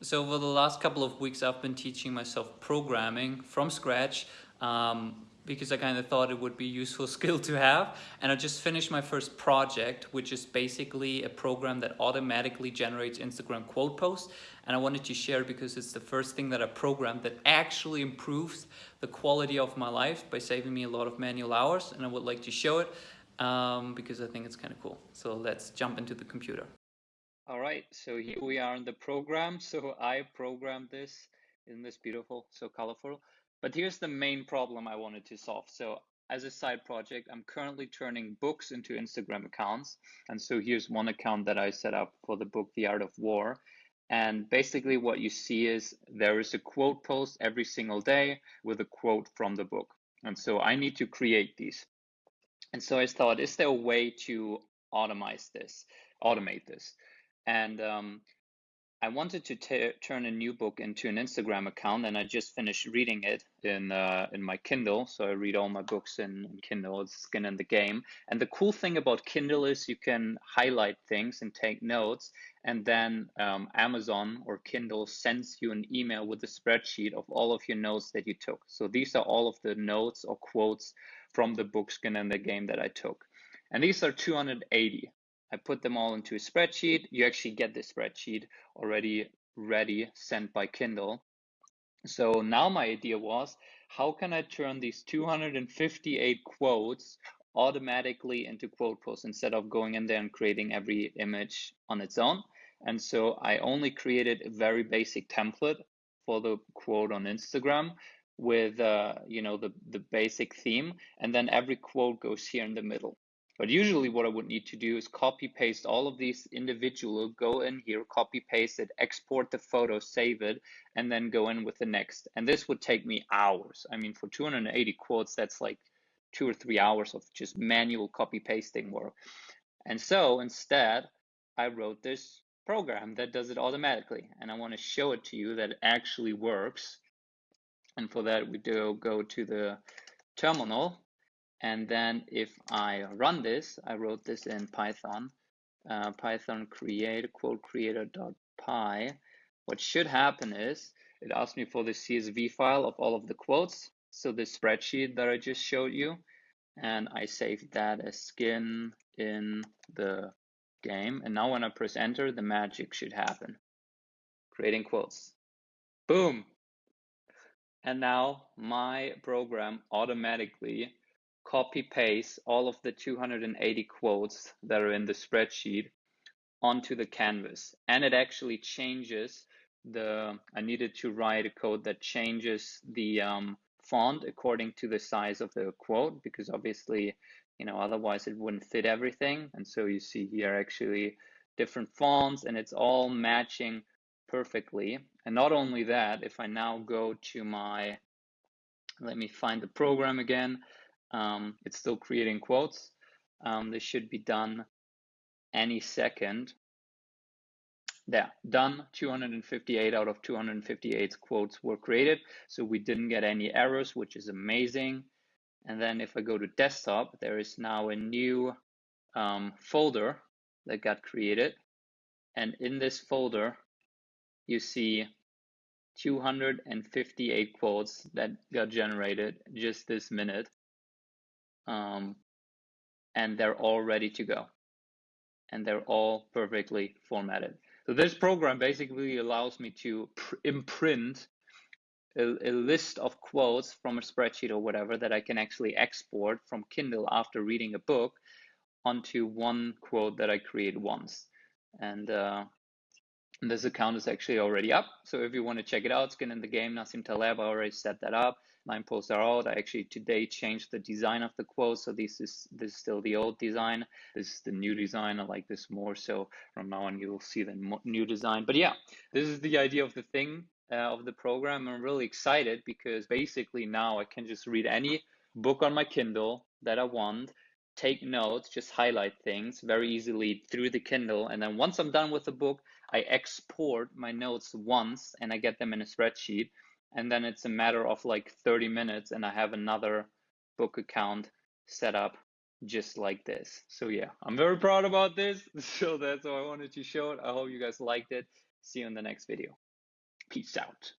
So over the last couple of weeks, I've been teaching myself programming from scratch um, because I kind of thought it would be a useful skill to have. And I just finished my first project, which is basically a program that automatically generates Instagram quote posts. And I wanted to share because it's the first thing that I programmed that actually improves the quality of my life by saving me a lot of manual hours. And I would like to show it um, because I think it's kind of cool. So let's jump into the computer. All right, so here we are in the program. So I programmed this. Isn't this beautiful? So colorful. But here's the main problem I wanted to solve. So as a side project, I'm currently turning books into Instagram accounts. And so here's one account that I set up for the book, The Art of War. And basically what you see is there is a quote post every single day with a quote from the book. And so I need to create these. And so I thought, is there a way to automate this, automate this? And um, I wanted to turn a new book into an Instagram account, and I just finished reading it in uh, in my Kindle. So I read all my books in, in, Kindle. It's skin in the game. And the cool thing about Kindle is you can highlight things and take notes, and then um, Amazon or Kindle sends you an email with a spreadsheet of all of your notes that you took. So these are all of the notes or quotes from the book Skin in the Game that I took, and these are 280. I put them all into a spreadsheet. You actually get the spreadsheet already ready, sent by Kindle. So now my idea was, how can I turn these 258 quotes automatically into quote posts instead of going in there and creating every image on its own? And so I only created a very basic template for the quote on Instagram with uh, you know the the basic theme, and then every quote goes here in the middle. But usually what I would need to do is copy paste all of these individual, go in here, copy paste it, export the photo, save it, and then go in with the next. And this would take me hours. I mean, for 280 quotes, that's like two or three hours of just manual copy pasting work. And so instead, I wrote this program that does it automatically. And I want to show it to you that it actually works. And for that, we do go to the terminal and then if I run this, I wrote this in Python, uh, Python create quote creator.py. What should happen is it asks me for the CSV file of all of the quotes. So the spreadsheet that I just showed you, and I saved that as skin in the game. And now when I press enter, the magic should happen. Creating quotes. Boom. And now my program automatically copy paste all of the 280 quotes that are in the spreadsheet onto the canvas. And it actually changes the, I needed to write a code that changes the um, font according to the size of the quote, because obviously, you know, otherwise it wouldn't fit everything. And so you see here actually different fonts and it's all matching perfectly. And not only that, if I now go to my, let me find the program again. Um, it's still creating quotes. Um, this should be done any second. There, done. 258 out of 258 quotes were created. So we didn't get any errors, which is amazing. And then if I go to desktop, there is now a new um, folder that got created. And in this folder, you see 258 quotes that got generated just this minute um, and they're all ready to go. And they're all perfectly formatted. So this program basically allows me to imprint a, a, list of quotes from a spreadsheet or whatever that I can actually export from Kindle after reading a book onto one quote that I create once. And uh, this account is actually already up. So if you want to check it out, Skin in the Game, Nassim Taleb, I already set that up nine posts are out. I actually today changed the design of the quote. So this is this is still the old design. This is the new design. I like this more. So from now on, you will see the new design. But yeah, this is the idea of the thing uh, of the program. I'm really excited because basically now I can just read any book on my Kindle that I want, take notes, just highlight things very easily through the Kindle. And then once I'm done with the book, I export my notes once and I get them in a spreadsheet and then it's a matter of like 30 minutes and I have another book account set up just like this. So yeah, I'm very proud about this. So that's what I wanted to show it. I hope you guys liked it. See you in the next video. Peace out.